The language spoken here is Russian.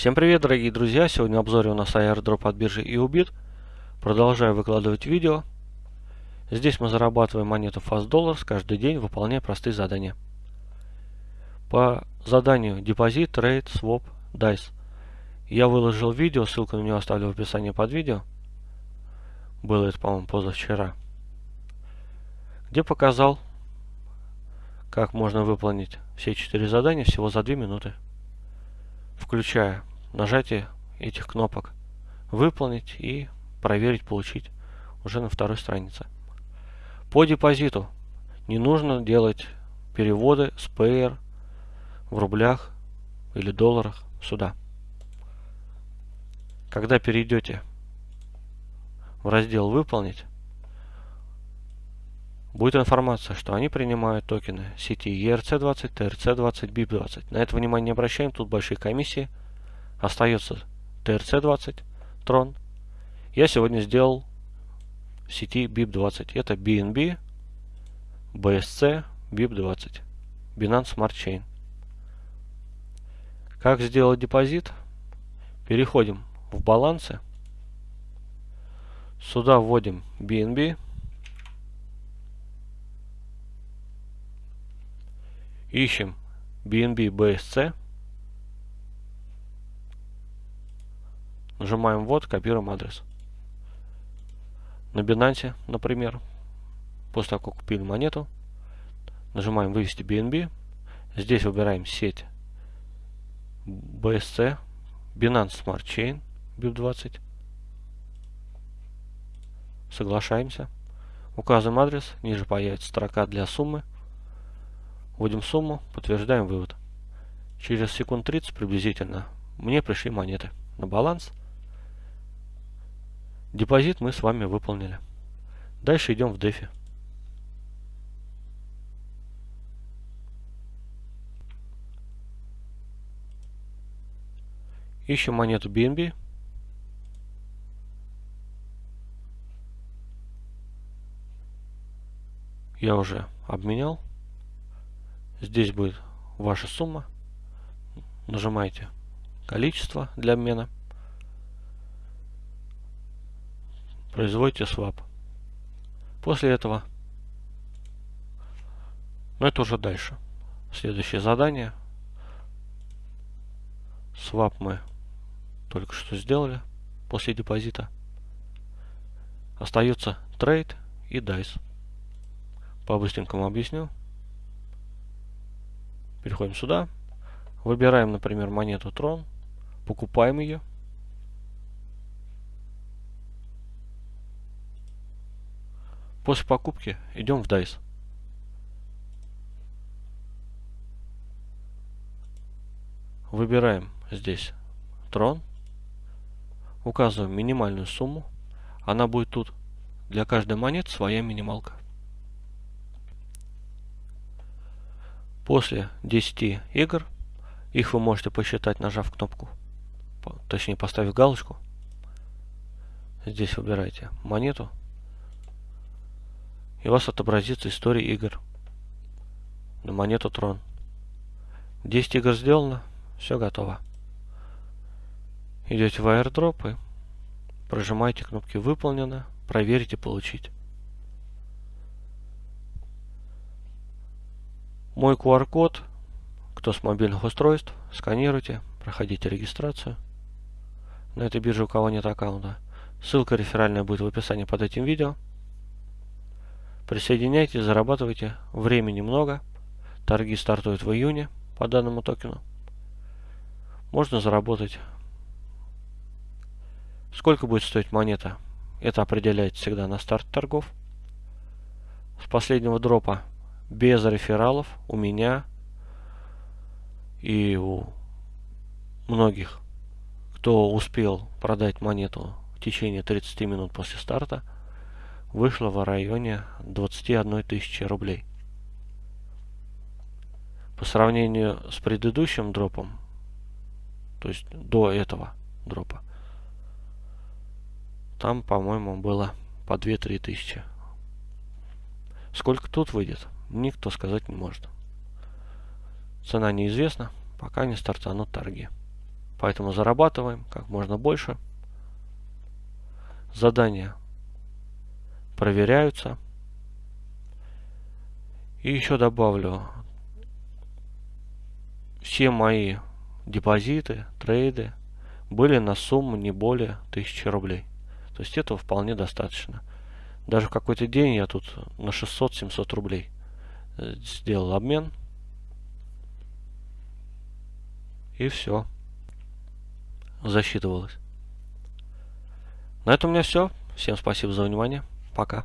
Всем привет, дорогие друзья! Сегодня в обзоре у нас airdrop от биржи EUBIT. Продолжаю выкладывать видео. Здесь мы зарабатываем монету Fast Dollars каждый день, выполняя простые задания. По заданию депозит, трейд, своп, DICE. Я выложил видео, ссылку на него оставлю в описании под видео. Было это, по-моему, позавчера. Где показал, как можно выполнить все четыре задания всего за 2 минуты включая нажатие этих кнопок выполнить и проверить, получить уже на второй странице. По депозиту не нужно делать переводы с PR в рублях или долларах сюда. Когда перейдете в раздел «Выполнить», будет информация, что они принимают токены сети ERC20, TRC20, BIP20. На это внимание не обращаем, тут большие комиссии. Остается TRC20, Tron. Я сегодня сделал сети BIP20. Это BNB, BSC, BIP20. Binance Smart Chain. Как сделать депозит? Переходим в балансы. Сюда вводим BNB. Ищем BNB BSC. Нажимаем вот, копируем адрес. На Binance, например, после того, как купили монету, нажимаем вывести BNB. Здесь выбираем сеть BSC, Binance Smart Chain, BIP20. Соглашаемся. Указываем адрес, ниже появится строка для суммы. Вводим сумму, подтверждаем вывод. Через секунд 30 приблизительно мне пришли монеты на баланс. Депозит мы с вами выполнили. Дальше идем в DeFi. Ищем монету BNB. Я уже обменял. Здесь будет ваша сумма. Нажимаете количество для обмена. Производите swap. После этого, но это уже дальше. Следующее задание. Swap мы только что сделали после депозита. Остается трейд и дайс. По-быстренькому объясню. Переходим сюда. Выбираем, например, монету Трон. Покупаем ее. После покупки идем в DICE. Выбираем здесь Трон. Указываем минимальную сумму. Она будет тут. Для каждой монеты своя минималка. После 10 игр, их вы можете посчитать, нажав кнопку, точнее поставив галочку. Здесь выбираете монету. И у вас отобразится история игр на монету Трон. 10 игр сделано, все готово. Идете в airdrop и прожимаете кнопки «Выполнено», «Проверить» и «Получить». Мой QR-код, кто с мобильных устройств, сканируйте, проходите регистрацию. На этой бирже у кого нет аккаунта. Ссылка реферальная будет в описании под этим видео. Присоединяйтесь, зарабатывайте. Времени много. Торги стартуют в июне по данному токену. Можно заработать. Сколько будет стоить монета? Это определяется всегда на старт торгов. С последнего дропа без рефералов у меня и у многих, кто успел продать монету в течение 30 минут после старта, вышло в районе 21 тысячи рублей. По сравнению с предыдущим дропом, то есть до этого дропа, там, по-моему, было по 2-3 тысячи. Сколько тут выйдет? никто сказать не может. Цена неизвестна, пока не стартанут торги. Поэтому зарабатываем как можно больше. Задания проверяются. И еще добавлю, все мои депозиты, трейды были на сумму не более 1000 рублей. То есть этого вполне достаточно. Даже в какой-то день я тут на 600-700 рублей э, сделал обмен. И все. Засчитывалось. На этом у меня все. Всем спасибо за внимание. Пока.